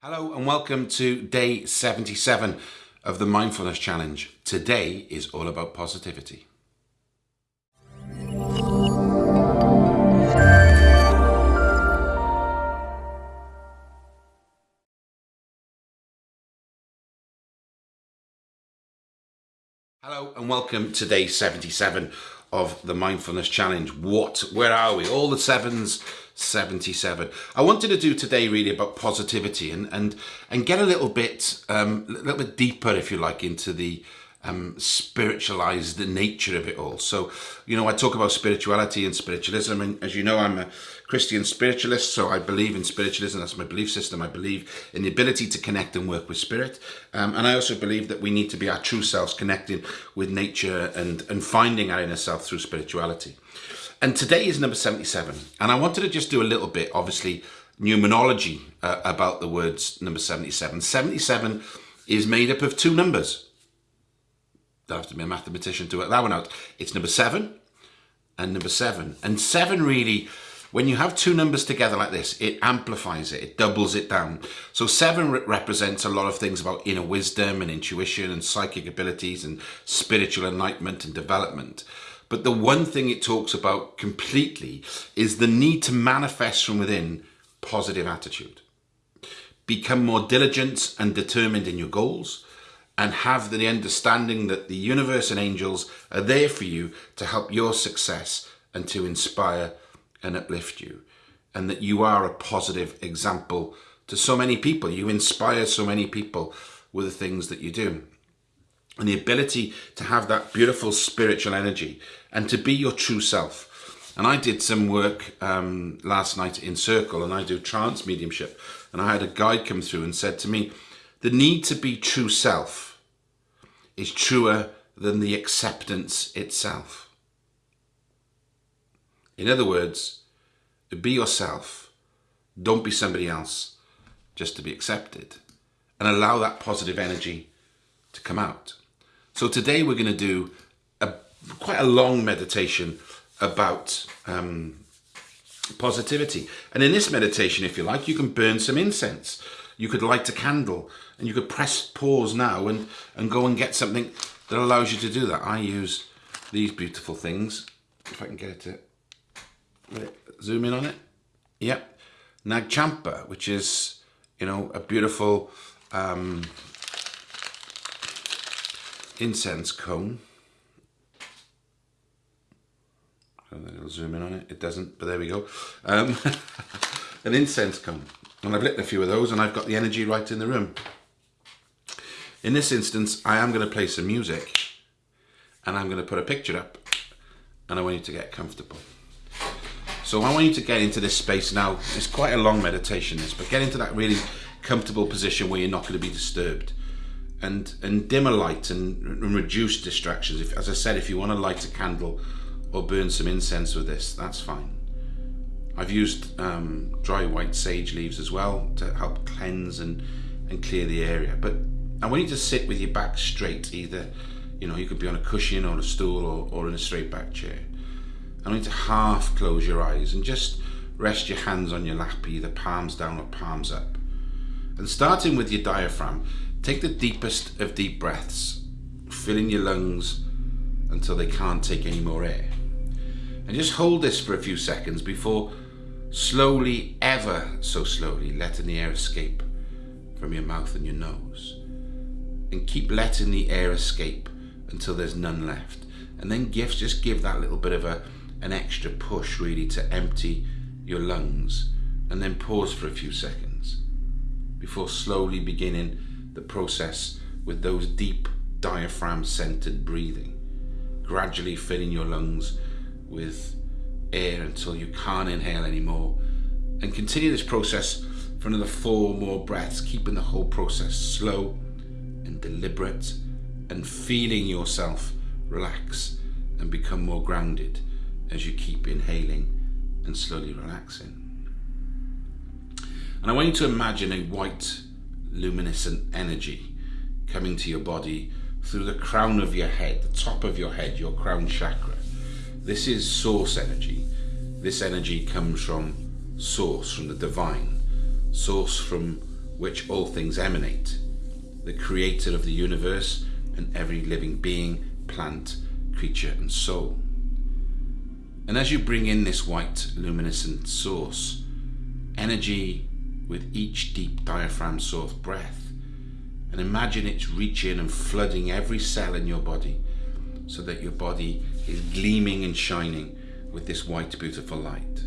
Hello and welcome to day 77 of the Mindfulness Challenge. Today is all about positivity. Hello and welcome to day 77 of the Mindfulness Challenge. What, where are we? All the sevens, 77. I wanted to do today really about positivity and, and, and get a little bit, um, a little bit deeper, if you like, into the um, spiritualized nature of it all. So, you know, I talk about spirituality and spiritualism, and as you know, I'm a Christian spiritualist, so I believe in spiritualism. That's my belief system. I believe in the ability to connect and work with spirit, um, and I also believe that we need to be our true selves, connecting with nature and and finding our inner self through spirituality. And today is number 77, and I wanted to just do a little bit, obviously, numerology uh, about the words number 77. 77 is made up of two numbers don't have to be a mathematician to work that one out. It's number seven and number seven. And seven really, when you have two numbers together like this, it amplifies it, it doubles it down. So seven re represents a lot of things about inner wisdom and intuition and psychic abilities and spiritual enlightenment and development. But the one thing it talks about completely is the need to manifest from within positive attitude. Become more diligent and determined in your goals and have the understanding that the universe and angels are there for you to help your success and to inspire and uplift you. And that you are a positive example to so many people. You inspire so many people with the things that you do. And the ability to have that beautiful spiritual energy and to be your true self. And I did some work um, last night in Circle and I do trance mediumship. And I had a guide come through and said to me, the need to be true self is truer than the acceptance itself. In other words, be yourself. Don't be somebody else just to be accepted. And allow that positive energy to come out. So today we're going to do a quite a long meditation about um, positivity. And in this meditation, if you like, you can burn some incense you could light a candle and you could press pause now and, and go and get something that allows you to do that. I use these beautiful things. If I can get it to zoom in on it. Yep. Nagchampa, which is, you know, a beautiful um, incense cone. It'll zoom in on it. It doesn't, but there we go. Um, an incense cone. And I've lit a few of those and I've got the energy right in the room. In this instance, I am going to play some music and I'm going to put a picture up and I want you to get comfortable. So I want you to get into this space now. It's quite a long meditation this, but get into that really comfortable position where you're not going to be disturbed. And, and dim a light and, and reduce distractions. If, as I said, if you want to light a candle or burn some incense with this, that's fine. I've used um, dry white sage leaves as well to help cleanse and, and clear the area. But I want you to sit with your back straight, either, you know, you could be on a cushion or a stool or, or in a straight back chair. I want you to half close your eyes and just rest your hands on your lap, either palms down or palms up. And starting with your diaphragm, take the deepest of deep breaths, filling your lungs until they can't take any more air. And just hold this for a few seconds before slowly, ever so slowly, letting the air escape from your mouth and your nose. And keep letting the air escape until there's none left. And then give, just give that little bit of a, an extra push really to empty your lungs. And then pause for a few seconds before slowly beginning the process with those deep diaphragm centered breathing. Gradually filling your lungs with air until you can't inhale anymore. And continue this process for another four more breaths, keeping the whole process slow and deliberate and feeling yourself relax and become more grounded as you keep inhaling and slowly relaxing. And I want you to imagine a white luminescent energy coming to your body through the crown of your head, the top of your head, your crown chakra. This is source energy. This energy comes from source, from the divine, source from which all things emanate, the creator of the universe and every living being, plant, creature, and soul. And as you bring in this white luminescent source, energy with each deep diaphragm source breath, and imagine it's reaching and flooding every cell in your body so that your body is gleaming and shining with this white, beautiful light.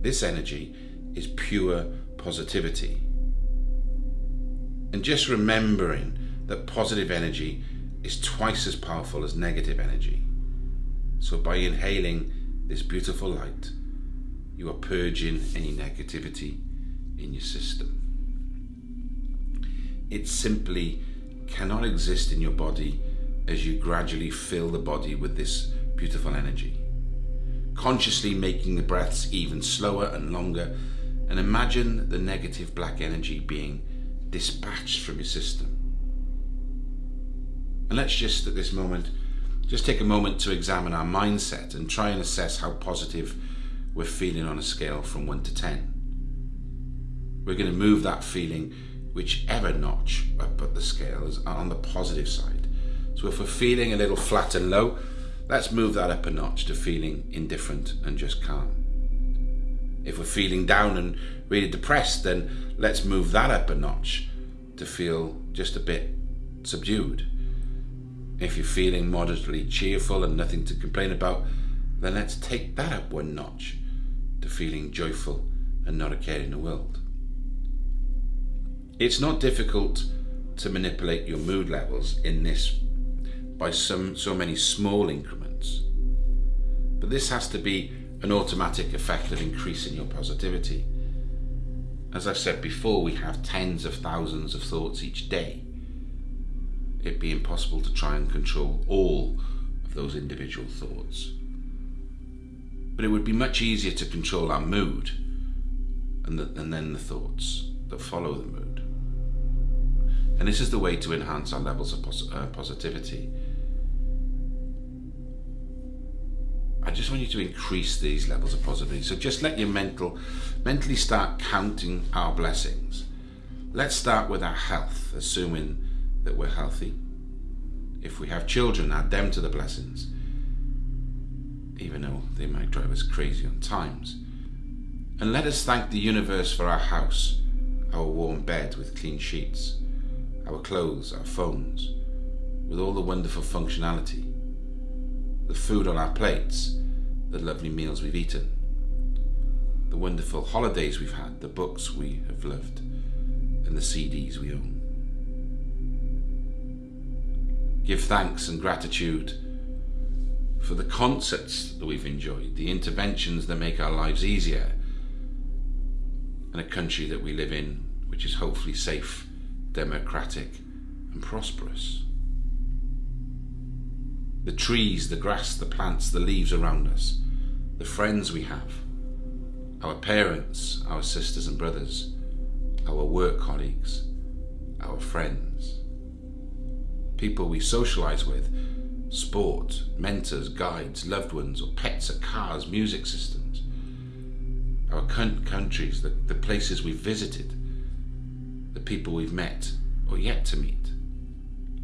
This energy is pure positivity. And just remembering that positive energy is twice as powerful as negative energy. So by inhaling this beautiful light, you are purging any negativity in your system. It simply cannot exist in your body as you gradually fill the body with this beautiful energy. Consciously making the breaths even slower and longer, and imagine the negative black energy being dispatched from your system. And let's just at this moment, just take a moment to examine our mindset and try and assess how positive we're feeling on a scale from 1 to 10. We're going to move that feeling whichever notch up at the scale is on the positive side. So if we're feeling a little flat and low, let's move that up a notch to feeling indifferent and just calm. If we're feeling down and really depressed, then let's move that up a notch to feel just a bit subdued. If you're feeling moderately cheerful and nothing to complain about, then let's take that up one notch to feeling joyful and not a care in the world. It's not difficult to manipulate your mood levels in this by some, so many small increments. But this has to be an automatic effect of increasing your positivity. As I've said before, we have tens of thousands of thoughts each day. It'd be impossible to try and control all of those individual thoughts. But it would be much easier to control our mood and, the, and then the thoughts that follow the mood. And this is the way to enhance our levels of pos uh, positivity I just want you to increase these levels of positivity. So just let your mental, mentally start counting our blessings. Let's start with our health, assuming that we're healthy. If we have children, add them to the blessings, even though they might drive us crazy on times. And let us thank the universe for our house, our warm bed with clean sheets, our clothes, our phones, with all the wonderful functionality the food on our plates, the lovely meals we've eaten, the wonderful holidays we've had, the books we have loved, and the CDs we own. Give thanks and gratitude for the concerts that we've enjoyed, the interventions that make our lives easier, and a country that we live in which is hopefully safe, democratic, and prosperous. The trees, the grass, the plants, the leaves around us, the friends we have, our parents, our sisters and brothers, our work colleagues, our friends, people we socialize with, sport, mentors, guides, loved ones, or pets, or cars, music systems, our countries, the, the places we've visited, the people we've met or yet to meet,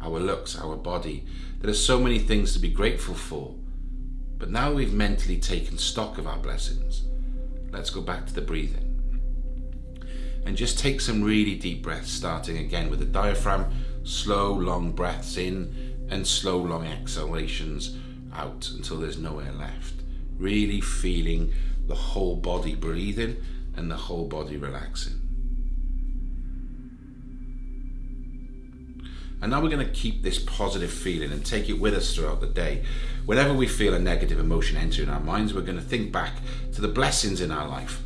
our looks, our body, there are so many things to be grateful for. But now we've mentally taken stock of our blessings, let's go back to the breathing. And just take some really deep breaths, starting again with the diaphragm, slow, long breaths in and slow, long exhalations out until there's no air left. Really feeling the whole body breathing and the whole body relaxing. And now we're going to keep this positive feeling and take it with us throughout the day. Whenever we feel a negative emotion entering our minds, we're going to think back to the blessings in our life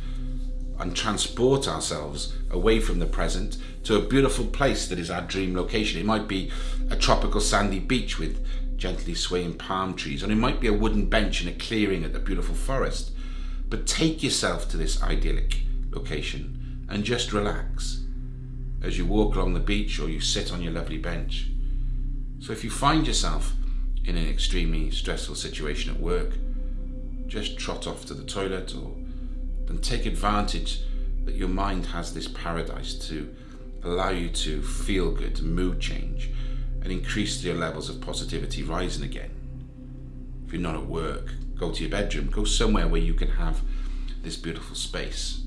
and transport ourselves away from the present to a beautiful place that is our dream location. It might be a tropical sandy beach with gently swaying palm trees, and it might be a wooden bench in a clearing at a beautiful forest. But take yourself to this idyllic location and just relax as you walk along the beach or you sit on your lovely bench. So if you find yourself in an extremely stressful situation at work, just trot off to the toilet or then take advantage that your mind has this paradise to allow you to feel good, mood change, and increase your levels of positivity rising again. If you're not at work, go to your bedroom, go somewhere where you can have this beautiful space.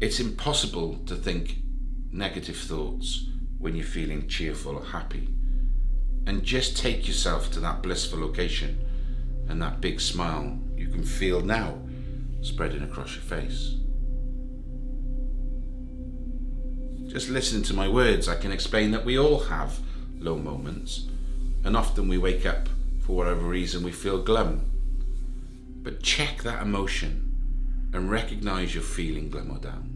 It's impossible to think negative thoughts when you're feeling cheerful or happy. And just take yourself to that blissful location and that big smile can feel now spreading across your face. Just listening to my words, I can explain that we all have low moments, and often we wake up for whatever reason we feel glum. But check that emotion and recognize you're feeling glum or down.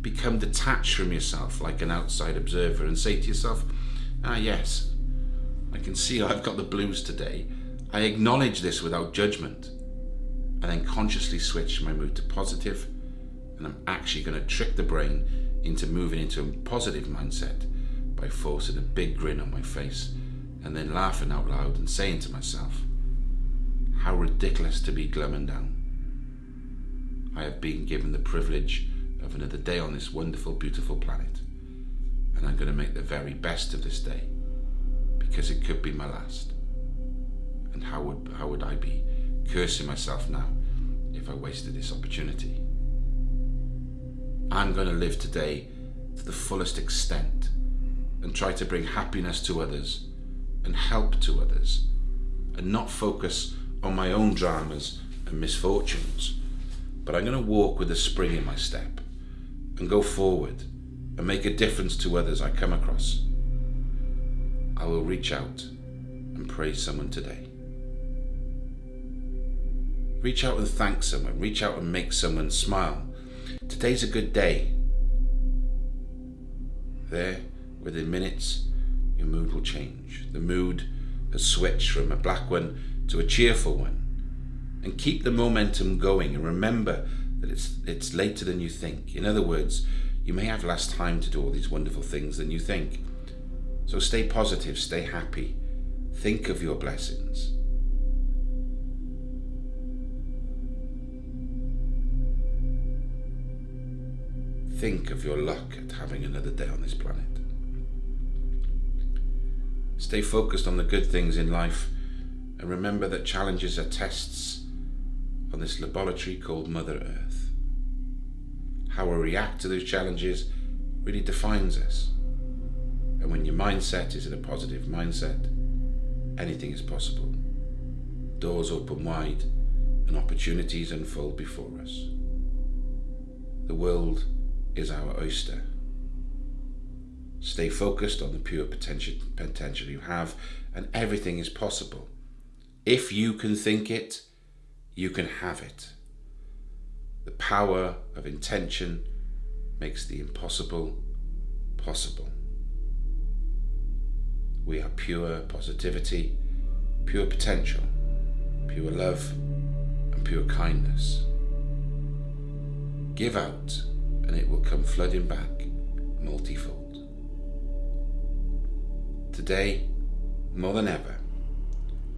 Become detached from yourself like an outside observer and say to yourself, ah, yes, I can see I've got the blues today. I acknowledge this without judgment and then consciously switch my mood to positive and I'm actually going to trick the brain into moving into a positive mindset by forcing a big grin on my face and then laughing out loud and saying to myself, how ridiculous to be glum and down. I have been given the privilege of another day on this wonderful, beautiful planet. And I'm going to make the very best of this day because it could be my last. And how would, how would I be cursing myself now if I wasted this opportunity? I'm going to live today to the fullest extent and try to bring happiness to others and help to others and not focus on my own dramas and misfortunes. But I'm going to walk with a spring in my step and go forward and make a difference to others I come across. I will reach out and praise someone today. Reach out and thank someone. Reach out and make someone smile. Today's a good day. There, within minutes, your mood will change. The mood has switched from a black one to a cheerful one. And keep the momentum going and remember that it's, it's later than you think. In other words, you may have less time to do all these wonderful things than you think. So stay positive, stay happy, think of your blessings. Think of your luck at having another day on this planet. Stay focused on the good things in life and remember that challenges are tests on this laboratory called Mother Earth. How we react to those challenges really defines us. And when your mindset is in a positive mindset, anything is possible. Doors open wide and opportunities unfold before us. The world is our oyster. Stay focused on the pure potential, potential you have, and everything is possible. If you can think it, you can have it. The power of intention makes the impossible possible. We are pure positivity, pure potential, pure love, and pure kindness. Give out, and it will come flooding back multifold. Today, more than ever,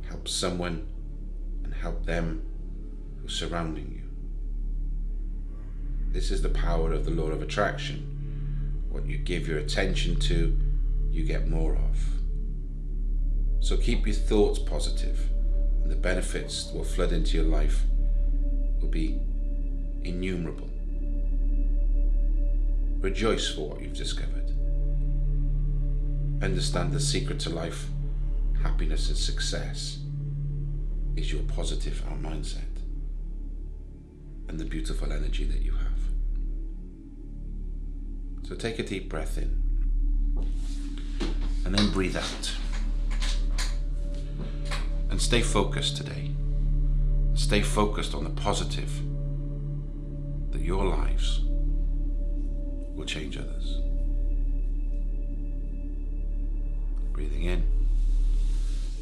help someone and help them who's surrounding you. This is the power of the law of attraction. What you give your attention to, you get more of. So keep your thoughts positive, and the benefits that will flood into your life will be innumerable. Rejoice for what you've discovered. Understand the secret to life, happiness, and success is your positive mindset and the beautiful energy that you have. So take a deep breath in and then breathe out. And stay focused today. Stay focused on the positive that your lives will change others. Breathing in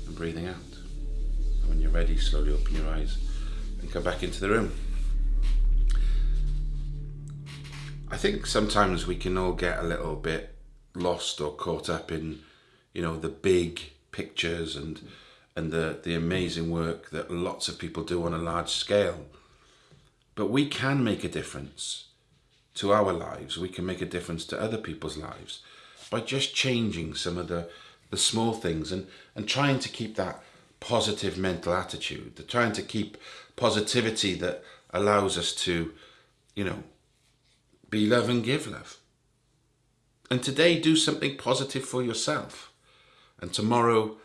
and breathing out. And when you're ready, slowly open your eyes and come back into the room. I think sometimes we can all get a little bit lost or caught up in, you know, the big pictures and and the the amazing work that lots of people do on a large scale. But we can make a difference to our lives. We can make a difference to other people's lives by just changing some of the, the small things and, and trying to keep that positive mental attitude, the trying to keep positivity that allows us to, you know, be love and give love. And today, do something positive for yourself. And tomorrow,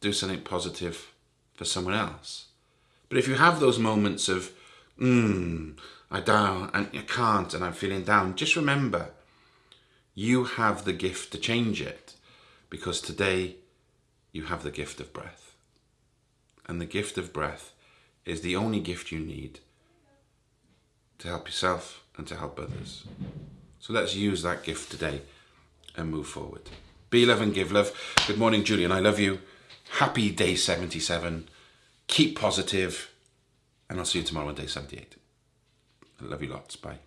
do something positive for someone else. But if you have those moments of, hmm, I down and I can't and I'm feeling down, just remember you have the gift to change it because today you have the gift of breath. And the gift of breath is the only gift you need to help yourself and to help others. So let's use that gift today and move forward. Be love and give love. Good morning, Julian. I love you. Happy day 77. Keep positive, and I'll see you tomorrow on day 78. Love you lots. Bye.